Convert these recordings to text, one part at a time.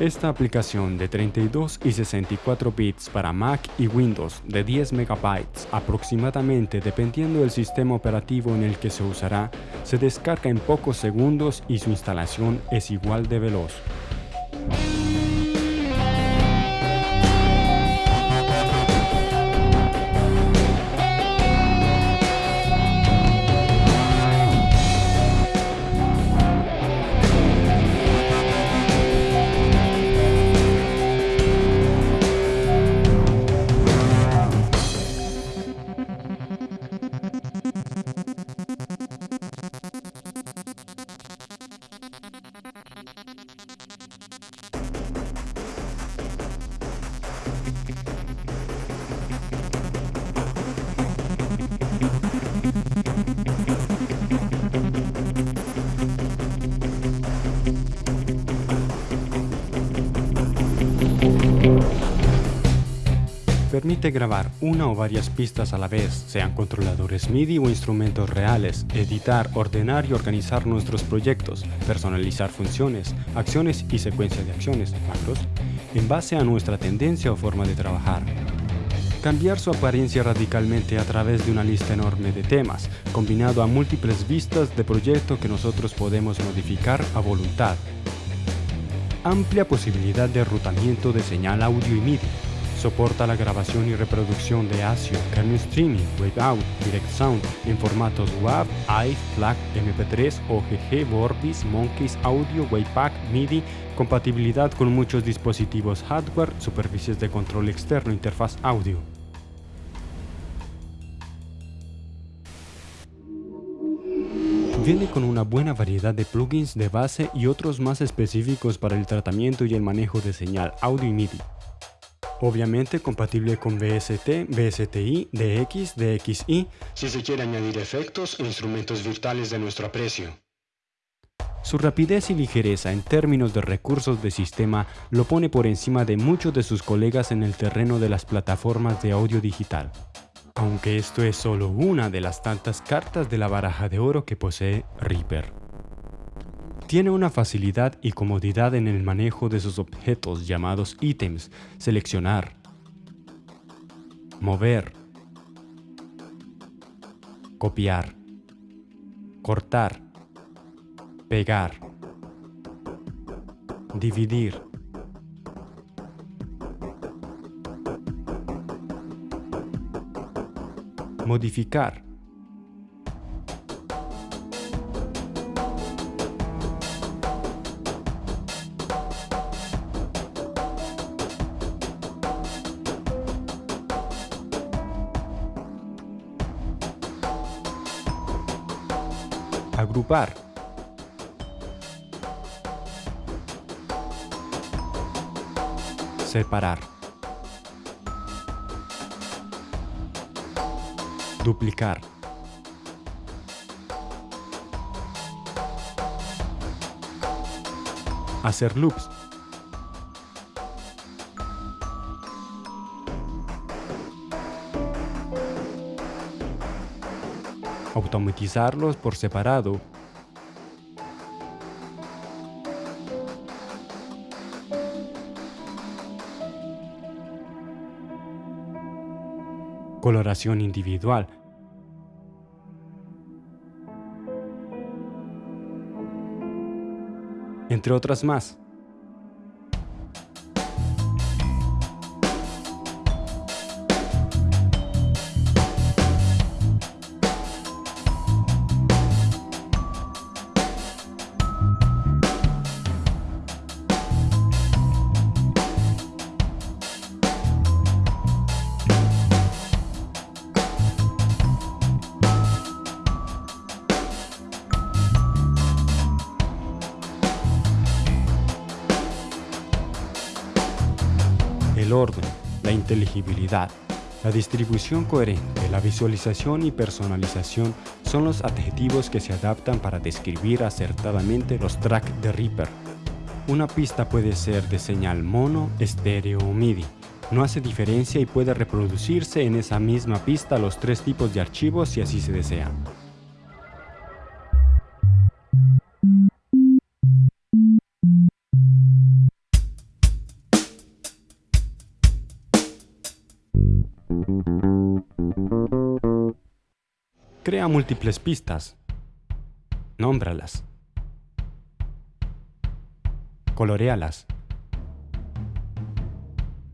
Esta aplicación de 32 y 64 bits para Mac y Windows de 10 MB aproximadamente dependiendo del sistema operativo en el que se usará, se descarga en pocos segundos y su instalación es igual de veloz. Permite grabar una o varias pistas a la vez, sean controladores MIDI o instrumentos reales, editar, ordenar y organizar nuestros proyectos, personalizar funciones, acciones y secuencias de acciones, macros, en base a nuestra tendencia o forma de trabajar. Cambiar su apariencia radicalmente a través de una lista enorme de temas, combinado a múltiples vistas de proyecto que nosotros podemos modificar a voluntad. Amplia posibilidad de rutamiento de señal audio y MIDI, Soporta la grabación y reproducción de ASIO, kernel streaming, wave out, direct sound en formatos WAV, AI, FLAC, MP3, OGG, Vorbis, Monkeys, Audio, Waypack, MIDI, compatibilidad con muchos dispositivos hardware, superficies de control externo, interfaz audio. Viene con una buena variedad de plugins de base y otros más específicos para el tratamiento y el manejo de señal audio y MIDI. Obviamente compatible con VST, VSTI, DX, DXI, si se quiere añadir efectos e instrumentos virtuales de nuestro aprecio. Su rapidez y ligereza en términos de recursos de sistema lo pone por encima de muchos de sus colegas en el terreno de las plataformas de audio digital. Aunque esto es solo una de las tantas cartas de la baraja de oro que posee Reaper. Tiene una facilidad y comodidad en el manejo de sus objetos llamados ítems, seleccionar, mover, copiar, cortar, pegar, dividir, modificar, Agrupar. Separar. Duplicar. Hacer loops. Automatizarlos por separado. Coloración individual. Entre otras más. La distribución coherente, la visualización y personalización son los adjetivos que se adaptan para describir acertadamente los tracks de Reaper. Una pista puede ser de señal mono, estéreo o MIDI. No hace diferencia y puede reproducirse en esa misma pista los tres tipos de archivos si así se desea. Múltiples pistas. Nómbralas. Colorealas.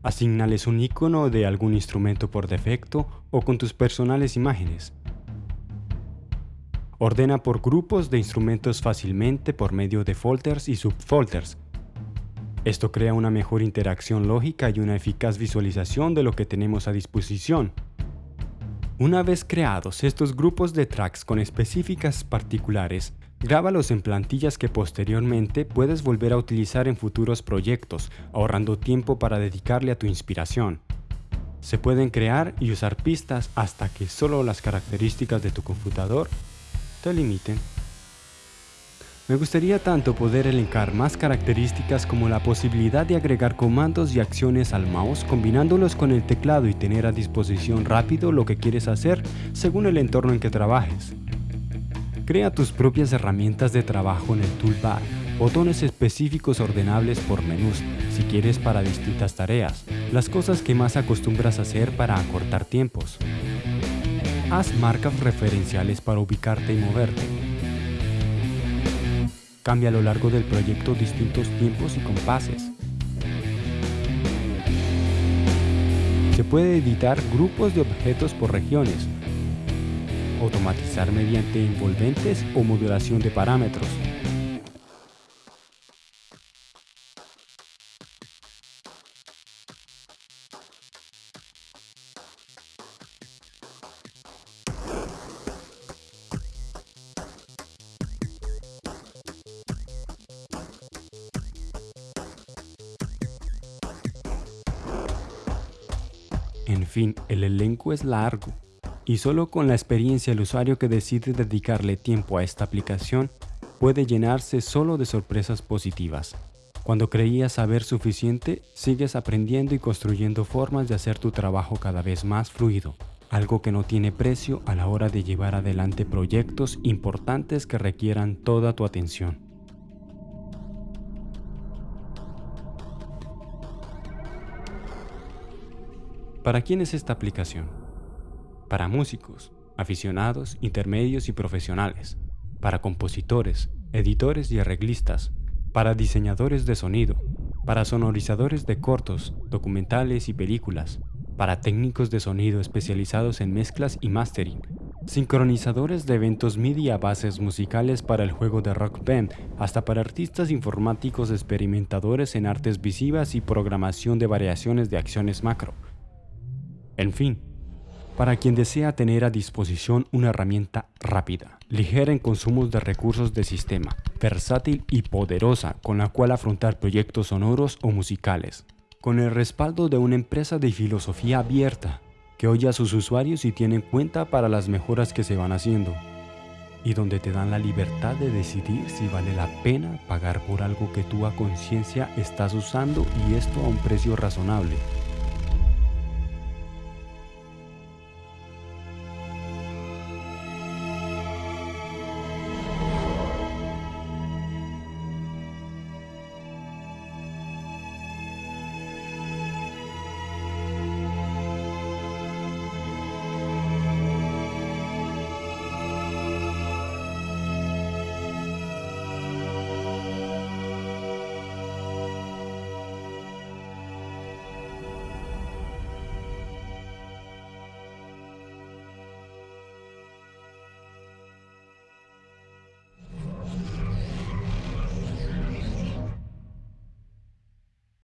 Asignales un icono de algún instrumento por defecto o con tus personales imágenes. Ordena por grupos de instrumentos fácilmente por medio de folders y subfolders. Esto crea una mejor interacción lógica y una eficaz visualización de lo que tenemos a disposición. Una vez creados estos grupos de tracks con específicas particulares, Grábalos en plantillas que posteriormente puedes volver a utilizar en futuros proyectos, ahorrando tiempo para dedicarle a tu inspiración. Se pueden crear y usar pistas hasta que solo las características de tu computador te limiten. Me gustaría tanto poder elencar más características como la posibilidad de agregar comandos y acciones al mouse combinándolos con el teclado y tener a disposición rápido lo que quieres hacer según el entorno en que trabajes. Crea tus propias herramientas de trabajo en el toolbar, botones específicos ordenables por menús, si quieres para distintas tareas, las cosas que más acostumbras hacer para acortar tiempos. Haz marcas referenciales para ubicarte y moverte. Cambia a lo largo del proyecto distintos tiempos y compases. Se puede editar grupos de objetos por regiones, automatizar mediante envolventes o modulación de parámetros. En fin, el elenco es largo, y solo con la experiencia el usuario que decide dedicarle tiempo a esta aplicación puede llenarse solo de sorpresas positivas. Cuando creías saber suficiente, sigues aprendiendo y construyendo formas de hacer tu trabajo cada vez más fluido, algo que no tiene precio a la hora de llevar adelante proyectos importantes que requieran toda tu atención. ¿Para quién es esta aplicación? para músicos, aficionados, intermedios y profesionales, para compositores, editores y arreglistas, para diseñadores de sonido, para sonorizadores de cortos, documentales y películas, para técnicos de sonido especializados en mezclas y mastering, sincronizadores de eventos MIDI bases musicales para el juego de Rock Band, hasta para artistas informáticos experimentadores en artes visivas y programación de variaciones de acciones macro. En fin, para quien desea tener a disposición una herramienta rápida, ligera en consumos de recursos de sistema, versátil y poderosa con la cual afrontar proyectos sonoros o musicales, con el respaldo de una empresa de filosofía abierta, que oye a sus usuarios y tiene en cuenta para las mejoras que se van haciendo, y donde te dan la libertad de decidir si vale la pena pagar por algo que tú a conciencia estás usando y esto a un precio razonable.